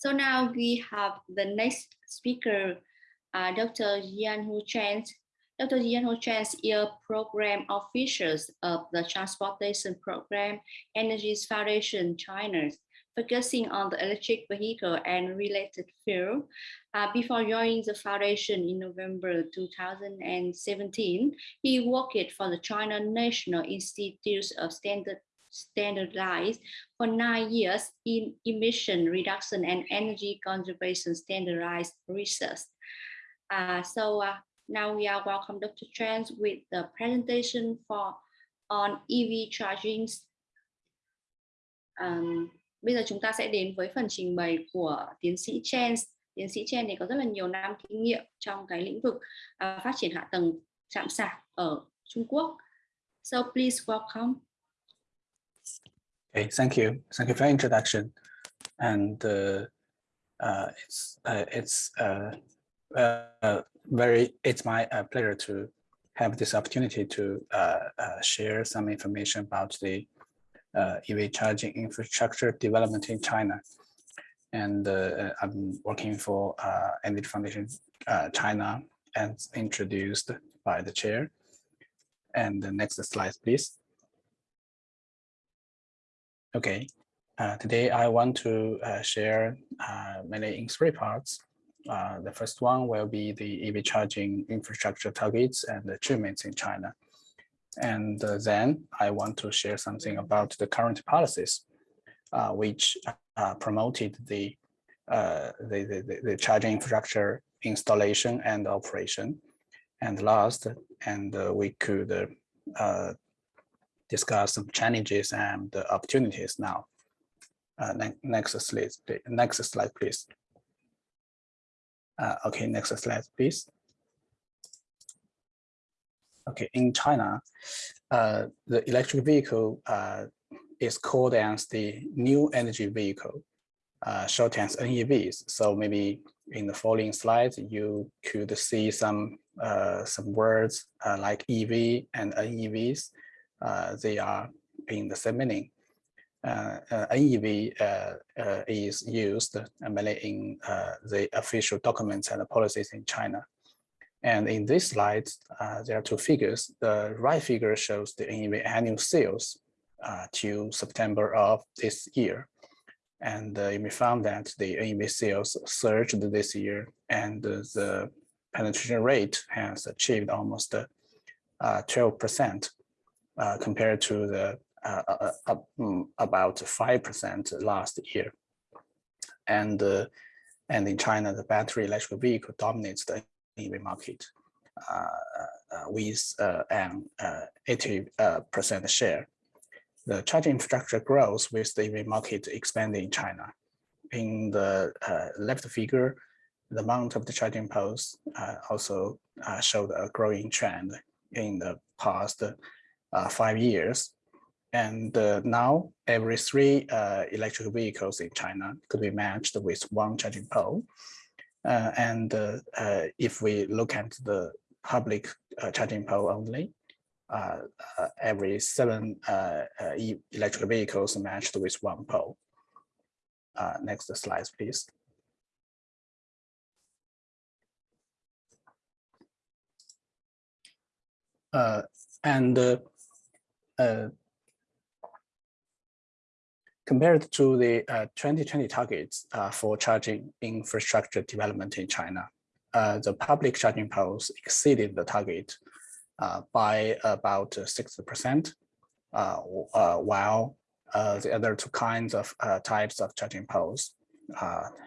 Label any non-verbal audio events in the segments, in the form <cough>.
So now we have the next speaker, uh, Dr. Jian Hu Chen. Dr. Jian Hu Chen is a program official of the Transportation Program Energies Foundation China, focusing on the electric vehicle and related field. Uh, before joining the foundation in November 2017, he worked for the China National Institute of Standard standardized for nine years in emission reduction and energy conservation standardized research. Uh, so uh, now we are welcome Dr. Trans with the presentation for on EV charging. Um, bây giờ chúng ta sẽ đến với phần trình bày của tiến sĩ Chen. Tiến sĩ Chen thì có rất là nhiều năm kinh nghiệm trong cái lĩnh vực uh, phát triển hạ tầng chạm sạc ở Trung Quốc. So please welcome. Okay, thank you. Thank you for the introduction. And uh, uh, it's uh, it's uh, uh, very it's my uh, pleasure to have this opportunity to share some information about the EV charging infrastructure development in China. And I'm working for Energy Foundation China as introduced by the chair. And the next slide, please. Okay, uh, today I want to uh, share uh, mainly in three parts. Uh, the first one will be the EV charging infrastructure targets and achievements in China. And uh, then I want to share something about the current policies, uh, which promoted the, the, the, the, charging infrastructure installation and operation. And last, and we could discuss some challenges and the opportunities now. Uh, ne next slide, next slide, please. Uh, okay, next slide, please. Okay, in China, uh, the electric vehicle uh, is called as the new energy vehicle, uh, short as NEVs. So maybe in the following slides, you could see some uh, some words like EV and NEVs they are in the same meaning. Uh, uh, NEV is used mainly in the official documents and policies in China. And in this slide, uh, there are two figures. The right figure shows the NEV annual sales uh, to September of this year. And uh, may find that the NEV sales surged this year and the penetration rate has achieved almost 12% uh, compared to the uh, uh, uh mm, about 5% last year. And, and in China, the battery electric vehicle dominates the EV market with an 80% share. The charging infrastructure grows with the EV market expanding in China. In the left figure, the amount of the charging posts uh, also uh, showed a growing trend in the past uh, five years. And uh, now every three uh, electric vehicles in China could be matched with one charging pole. Uh, and uh, uh, if we look at the public charging pole only, every seven e electric vehicles matched with one pole. next slide, please. and uh, compared to the uh, 2020 targets uh, for charging infrastructure development in China, uh, the public charging poles exceeded the target uh, by about 60%, uh, while the other two kinds of types of charging poles,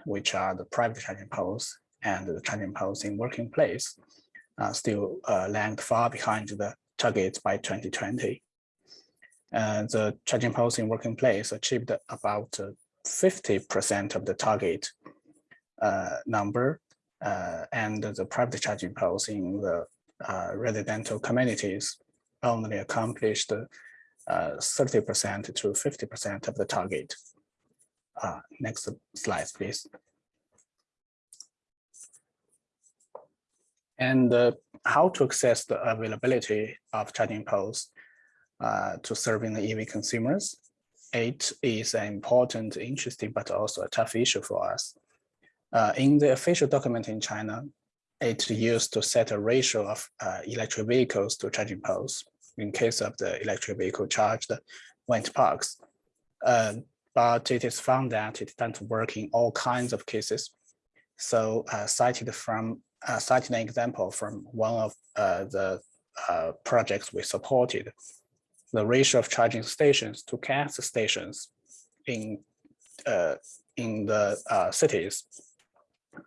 which are the private charging poles and the charging poles in working place, still lagged far behind the targets by 2020. Uh, the charging poles in working place achieved about 50% of the target uh, number, uh, and the private charging poles in the uh, residential communities only accomplished 30% to 50% of the target. next slide, please. And how to access the availability of charging poles uh, to serving the EV consumers. It is an important, interesting, but also a tough issue for us. Uh, in the official document in China, it used to set a ratio of uh, electric vehicles to charging poles in case of the electric vehicle charged wind parks. Uh, but it is found that it doesn't work in all kinds of cases. So uh, cited from uh, citing an example from one of uh, the uh, projects we supported, the ratio of charging stations to gas stations in uh, in the uh, cities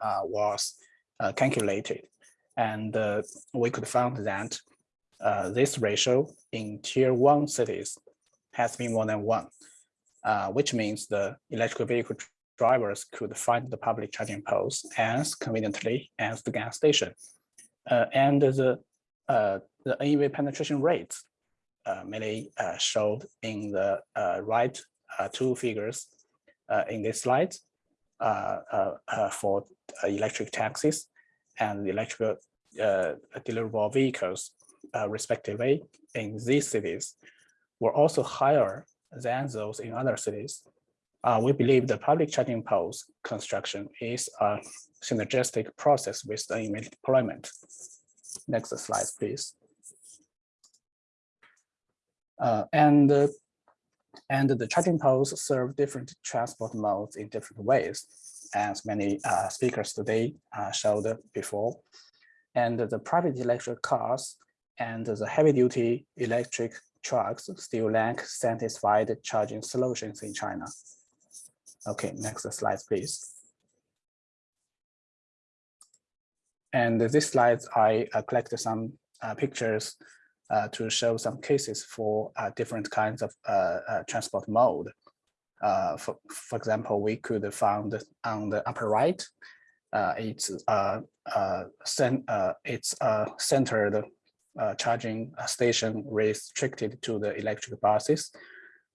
uh, was calculated, and we could find that this ratio in tier one cities has been more than one, which means the electric vehicle drivers could find the public charging poles as conveniently as the gas station. Uh, and the, uh, the NEV penetration rates uh, mainly uh, showed in the uh, right two figures in this slide for electric taxis and electric deliverable vehicles respectively in these cities were also higher than those in other cities uh, we believe the public charging poles construction is a synergistic process with the deployment. Next slide, please. Uh, and, uh, and the charging poles serve different transport modes in different ways, as many uh, speakers today uh, showed before. And the private electric cars and the heavy duty electric trucks still lack satisfied charging solutions in China. Okay, next slide, please. And this slide, I uh, collected some uh, pictures to show some cases for uh, different kinds of uh, uh, transport mode. for, for example, we could find on the upper right, it's uh, it's a centered charging station restricted to the electric buses,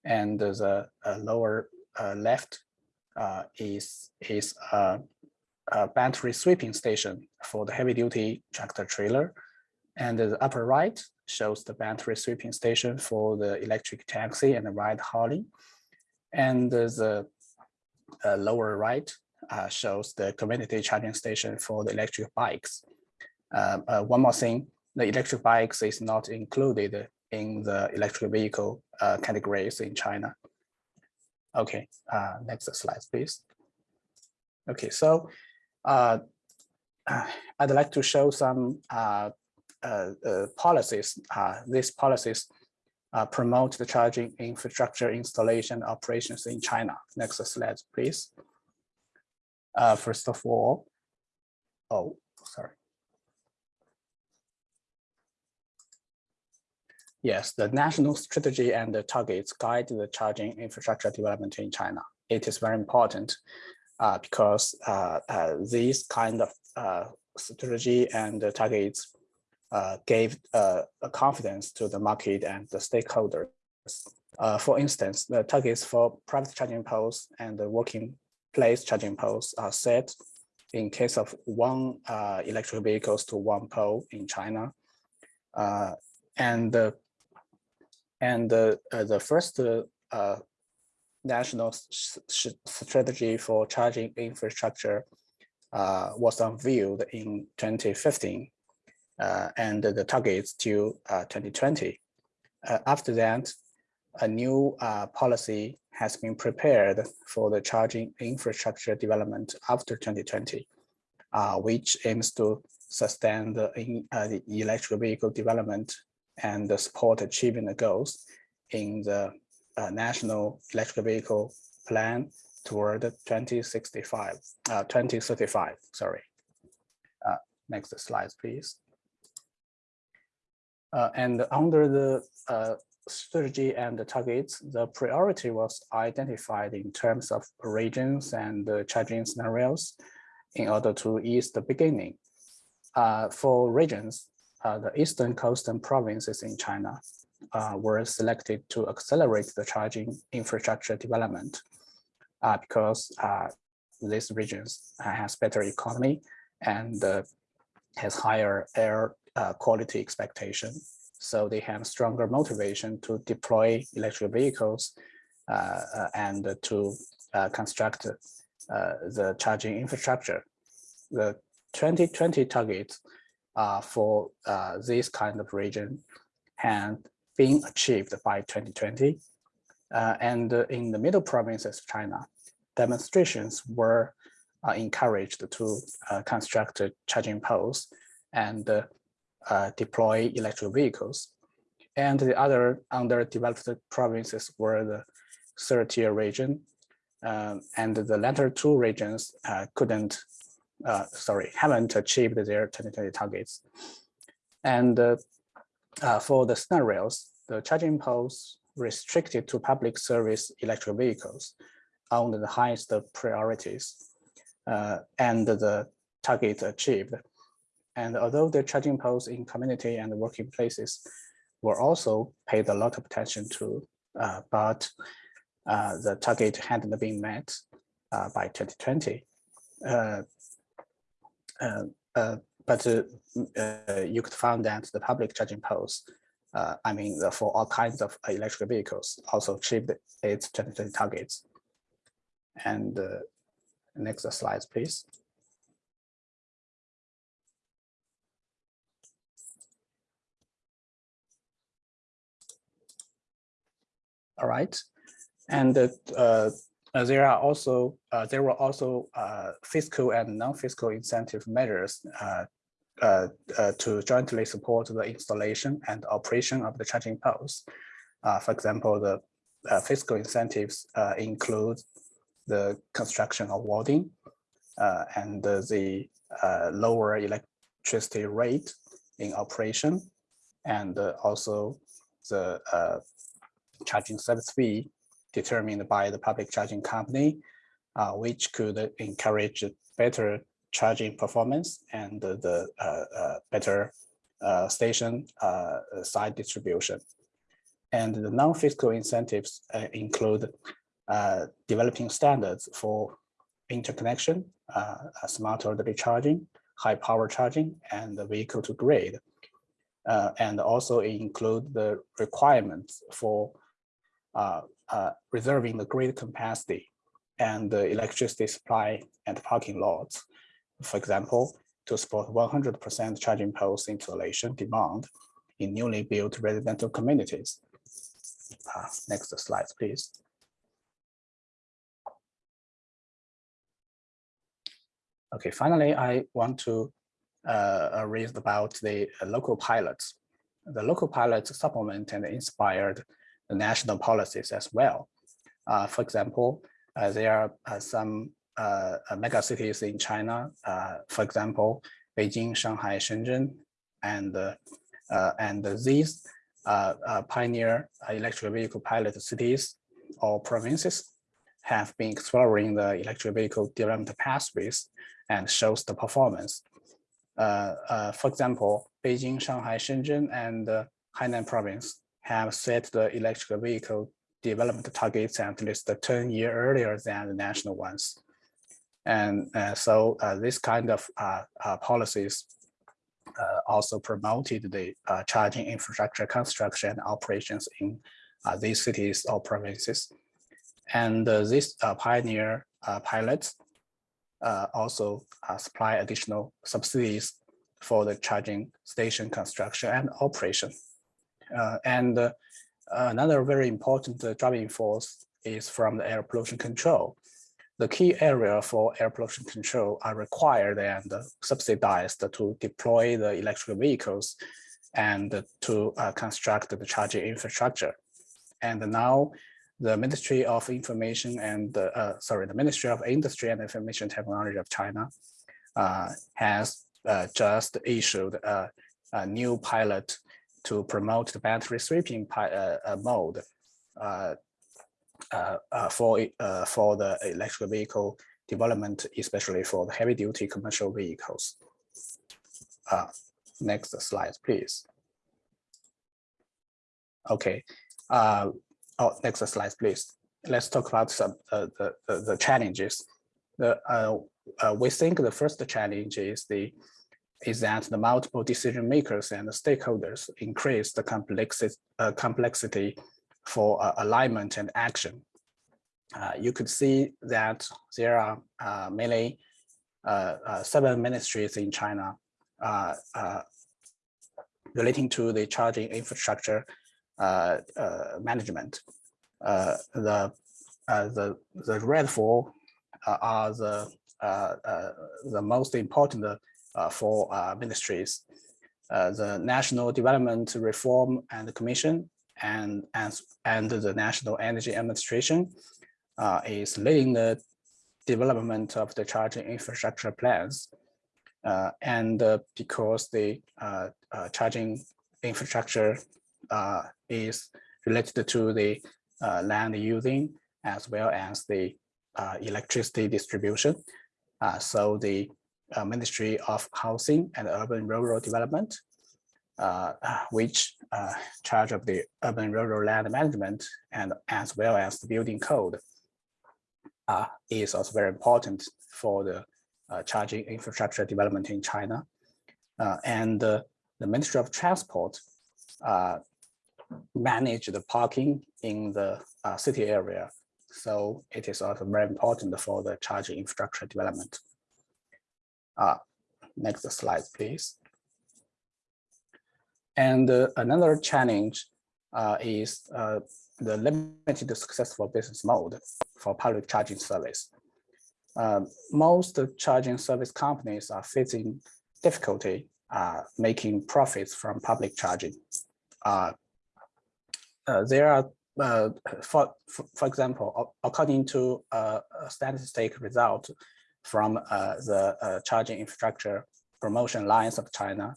and the lower left uh, is is a, battery swapping station for the heavy duty tractor trailer. And the upper right shows the battery swapping station for the electric taxi and the ride hailing. And the uh, lower right uh, shows the community charging station for the electric bikes. Uh, uh one more thing, the electric bikes is not included in the electric vehicle uh, categories in China. Okay, uh, next slide, please. Okay, so uh, <sighs> I'd like to show some policies. Uh, these policies promote the charging infrastructure installation operations in China. Next slide, please. first of all, oh, sorry. Yes, the national strategy and the targets guide the charging infrastructure development in China. It is very important uh, because uh, uh, these kind of uh, strategy and targets uh, gave uh, confidence to the market and the stakeholders. for instance, the targets for private charging poles and the working place charging poles are set in case of one electric vehicles to one pole in China. and the and the, uh, first uh, national strategy for charging infrastructure uh, was unveiled in 2015 uh, and the targets to uh, 2020. Uh, after that, a new policy has been prepared for the charging infrastructure development after 2020, which aims to sustain the, the electric vehicle development and support achieving the goals in the uh, National Electric Vehicle Plan toward 2065, uh, 2035, sorry. Uh, next slide, please. Uh, and under the uh, strategy and the targets, the priority was identified in terms of regions and charging scenarios in order to ease the beginning. Uh, for regions, uh, the eastern coastal provinces in China uh, were selected to accelerate the charging infrastructure development uh, because these regions has better economy and has higher air uh, quality expectation. So they have stronger motivation to deploy electric vehicles and to construct uh, the charging infrastructure. The 2020 targets uh, for uh, this kind of region had been achieved by 2020. Uh, and in the middle provinces of China, demonstrations were uh, encouraged to uh, construct charging poles and uh, deploy electric vehicles. And the other underdeveloped provinces were the third tier region. Um, and the latter two regions couldn't, sorry, haven't achieved their 2020 targets. And uh, for the scenarios, the charging poles restricted to public service electric vehicles on the highest priorities uh, and the target achieved. And although the charging posts in community and working places were also paid a lot of attention to, uh, but uh, the target hadn't been met uh, by 2020. Uh, but you could find that the public charging posts, uh, I mean, the, for all kinds of electric vehicles also achieved its 2020 targets. And uh, next slides, please. All right, and uh, uh, there are also uh, there were also fiscal and non-fiscal incentive measures uh, uh, to jointly support the installation and operation of the charging poles. Uh, for example, the fiscal incentives include the construction of and the lower electricity rate in operation, and also the charging service fee determined by the public charging company, which could encourage better charging performance and the uh, uh, better uh, station side distribution. And the non-fiscal incentives include developing standards for interconnection, smart orderly charging, high power charging, and the vehicle to grid. Uh, and also include the requirements for uh, uh, reserving the grid capacity and the electricity supply and parking lots for example, to support 100% charging post installation demand in newly built residential communities. Uh, next slide, please. Okay, finally, I want to uh, uh raise about the uh, local pilots. The local pilots supplement and inspired national policies as well. Uh, for example, uh, there are uh, some uh, uh, mega cities in China, uh, for example, Beijing, Shanghai, Shenzhen, and and these pioneer electric vehicle pilot cities or provinces have been exploring the electric vehicle development pathways and shows the performance. For example, Beijing, Shanghai, Shenzhen, and Hainan province have set the electric vehicle development targets at least 10 years earlier than the national ones. And uh, so uh, this kind of uh, uh policies uh, also promoted the uh, charging infrastructure construction operations in these cities or provinces. And these pioneer pilots also supply additional subsidies for the charging station construction and operation. Uh, and uh, another very important uh, driving force is from the air pollution control the key area for air pollution control are required and subsidized to deploy the electric vehicles and to construct the charging infrastructure. And now the Ministry of Information and, uh, sorry, the Ministry of Industry and Information Technology of China uh, has uh, just issued a, a, new pilot to promote the battery swapping uh, uh, mode uh, uh, uh for uh, for the electric vehicle development, especially for the heavy duty commercial vehicles. next slide, please. Okay. oh, next slide, please. Let's talk about some the, the, the challenges. The we think the first challenge is the is that the multiple decision makers and stakeholders increase the complexity complexity for uh, alignment and action. uh, you could see that there are uh, mainly uh, uh, seven ministries in China uh, relating to the charging infrastructure management. the the the red four are the the most important four ministries. the National Development Reform and Commission and, and, and the National Energy Administration uh, is leading the development of the charging infrastructure plans. Uh, and uh, because the uh, uh, charging infrastructure uh, is related to the land using as well as the electricity distribution. so the Ministry of Housing and Urban Rural Development, which charge of the urban rural land management and as well as the building code uh, is also very important for the uh, charging infrastructure development in China. Uh, and uh, the Ministry of Transport uh, manage the parking in the uh, city area. So it is also very important for the charging infrastructure development. Next slide, please. And another challenge is the limited successful business mode for public charging service. Uh, most charging service companies are facing difficulty uh, making profits from public charging. Uh, uh there are, uh, for, for example, according to a statistic result from uh, the charging infrastructure promotion alliance of China,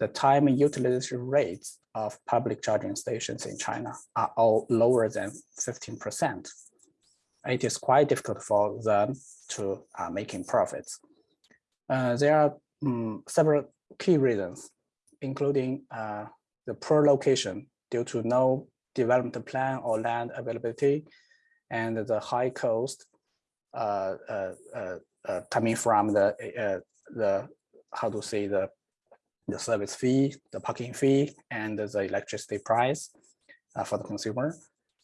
the time utilization rates of public charging stations in China are all lower than 15%. It is quite difficult for them to uh, making profits. Uh, there are um, several key reasons, including uh, the poor location due to no development plan or land availability, and the high cost uh, uh, uh, coming from the the how to say the the service fee, the parking fee, and the electricity price uh, for the consumer,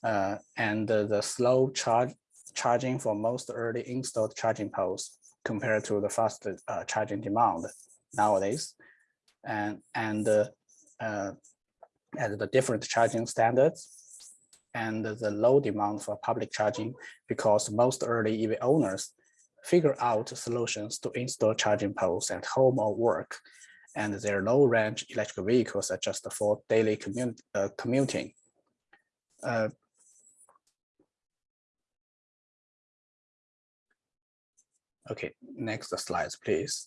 uh, and the slow charge charging for most early installed charging posts compared to the fast uh, charging demand nowadays, and and uh, and the different charging standards and the low demand for public charging because most early EV owners figure out solutions to install charging posts at home or work and their low range electric vehicles are just for daily uh, commuting. Uh, okay, next slides, please.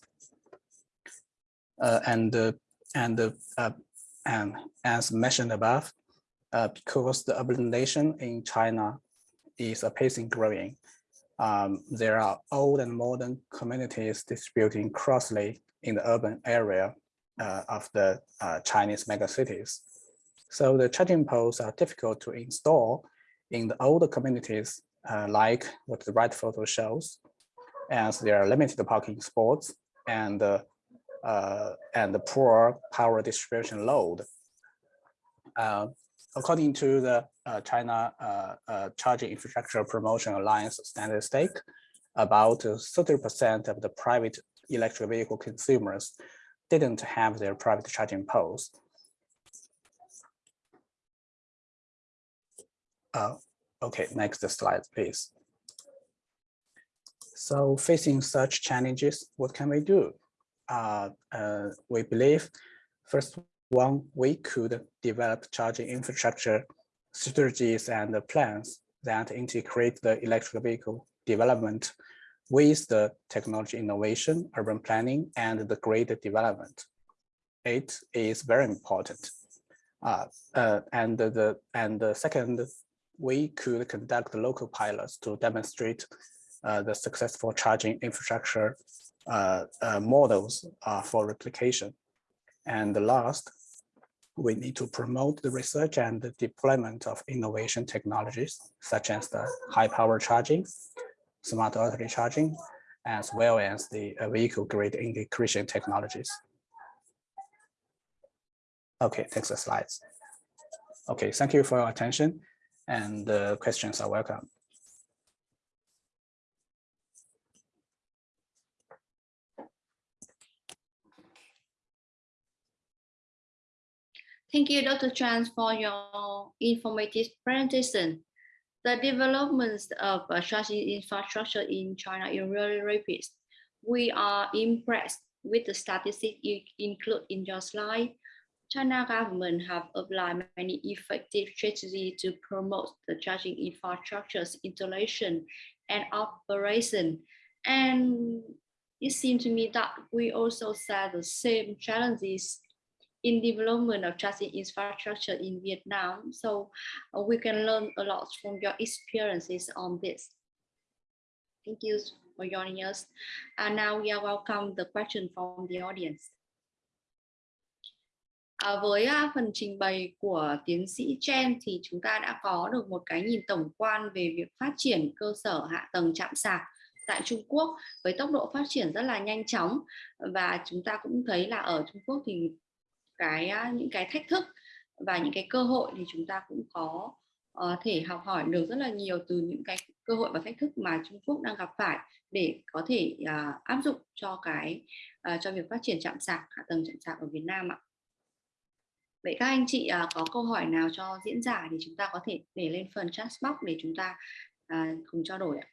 Uh, and uh, and uh, and as mentioned above, uh, because the urbanization in China is a pacing growing, um, there are old and modern communities distributing crossly in the urban area uh, of the uh, Chinese megacities. So the charging poles are difficult to install in the older communities, uh, like what the right photo shows, as there are limited parking spots and uh, and the poor power distribution load. Uh, according to the uh, China Charging Infrastructure Promotion Alliance statistic, about 30% of the private electric vehicle consumers didn't have their private charging poles. Uh, okay, next slide, please. So facing such challenges, what can we do? Uh, uh, we believe, first one, we could develop charging infrastructure strategies and plans that integrate the electric vehicle development with the technology innovation, urban planning, and the grid development. It is very important. Uh, uh, and the and the second, we could conduct local pilots to demonstrate uh, the successful charging infrastructure uh, uh, models uh, for replication. And the last, we need to promote the research and the deployment of innovation technologies, such as the high power charging, smart battery charging, as well as the uh, vehicle grid integration technologies. Okay, next slides. Okay, thank you for your attention and the questions are welcome. Thank you, Dr. Chan, for your informative presentation. The developments of uh, charging infrastructure in China is really rapid. We are impressed with the statistics you include in your slide. China government have applied many effective strategies to promote the charging infrastructure's installation and operation. And it seems to me that we also share the same challenges in development of charging infrastructure in Vietnam. So uh, we can learn a lot from your experiences on this. Thank you for joining us. And now we are welcome the question from the audience. À, với à, phần trình bày của tiến sĩ Chen thì chúng ta đã có được một cái nhìn tổng quan về việc phát triển cơ sở hạ tầng chạm sạc tại Trung Quốc với tốc độ phát triển rất là nhanh chóng và chúng ta cũng thấy là ở Trung Quốc thì cái những cái thách thức và những cái cơ hội thì chúng ta cũng có uh, thể học hỏi được rất là nhiều từ những cái cơ hội và thách thức mà Trung Quốc đang gặp phải để có thể uh, áp dụng cho cái uh, cho việc phát triển chạm sạc hạ tầng chạm sạc ở Việt Nam ạ. Vậy các anh chị uh, có câu hỏi nào cho diễn giả thì chúng ta có thể để lên phần chat box để chúng ta uh, cùng trao đổi ạ.